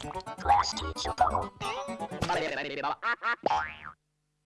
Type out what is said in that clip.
Class teacher.